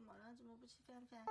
怎么了？怎么不吃饭饭？